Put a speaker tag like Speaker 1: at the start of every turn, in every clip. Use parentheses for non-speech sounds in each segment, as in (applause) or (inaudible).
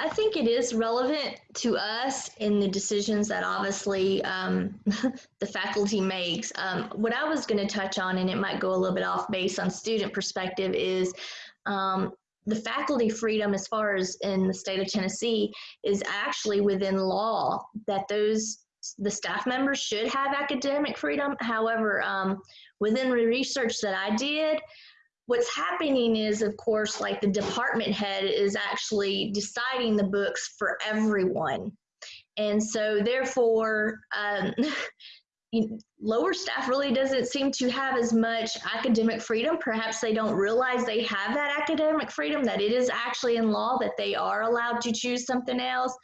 Speaker 1: I think it is relevant to us in the decisions that obviously um, (laughs) the faculty makes. Um, what I was going to touch on, and it might go a little bit off base on student perspective, is um, the faculty freedom as far as in the state of Tennessee is actually within law that those the staff members should have academic freedom. However, um, within the research that I did, what's happening is, of course, like the department head is actually deciding the books for everyone. And so, therefore, um, (laughs) lower staff really doesn't seem to have as much academic freedom. Perhaps they don't realize they have that academic freedom, that it is actually in law that they are allowed to choose something else.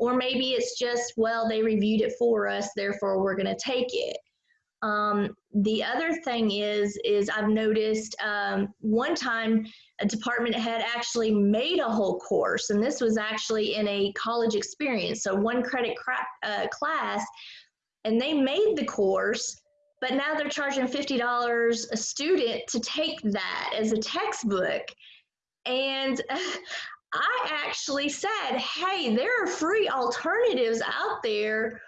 Speaker 1: Or maybe it's just, well, they reviewed it for us, therefore we're going to take it. Um, the other thing is, is I've noticed um, one time a department head actually made a whole course, and this was actually in a college experience, so one credit uh, class, and they made the course, but now they're charging $50 a student to take that as a textbook. And (laughs) I actually said, hey, there are free alternatives out there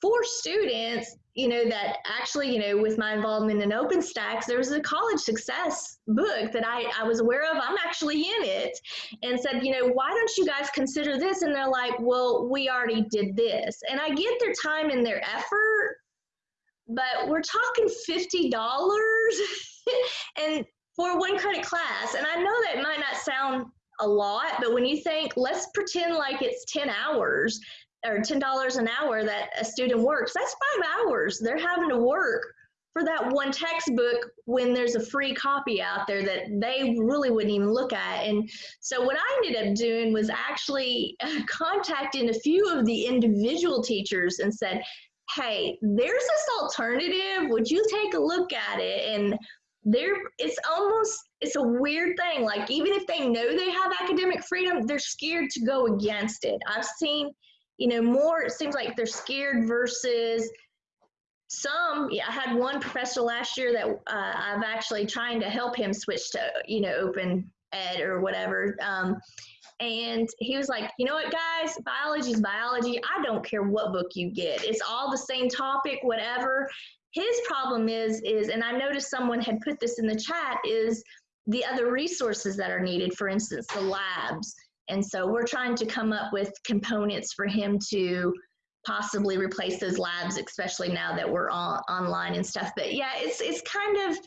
Speaker 1: for students you know, that actually, you know, with my involvement in OpenStax, there was a college success book that I, I was aware of. I'm actually in it and said, you know, why don't you guys consider this? And they're like, well, we already did this. And I get their time and their effort, but we're talking $50 (laughs) and for one credit class. And I know that might not sound a lot, but when you think, let's pretend like it's 10 hours or $10 an hour that a student works, that's five hours they're having to work for that one textbook when there's a free copy out there that they really wouldn't even look at. And so what I ended up doing was actually (laughs) contacting a few of the individual teachers and said, hey, there's this alternative. Would you take a look at it? And there, it's almost, it's a weird thing. Like even if they know they have academic freedom, they're scared to go against it. I've seen you know, more it seems like they're scared versus some. Yeah, I had one professor last year that uh, I've actually trying to help him switch to, you know, open ed or whatever. Um, and he was like, you know what, guys, biology is biology. I don't care what book you get. It's all the same topic, whatever. His problem is, is, and I noticed someone had put this in the chat, is the other resources that are needed, for instance, the labs and so we're trying to come up with components for him to possibly replace those labs, especially now that we're on, online and stuff. But yeah, it's, it's kind of,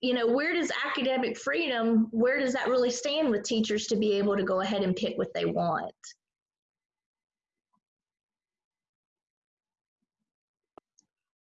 Speaker 1: you know, where does academic freedom, where does that really stand with teachers to be able to go ahead and pick what they want?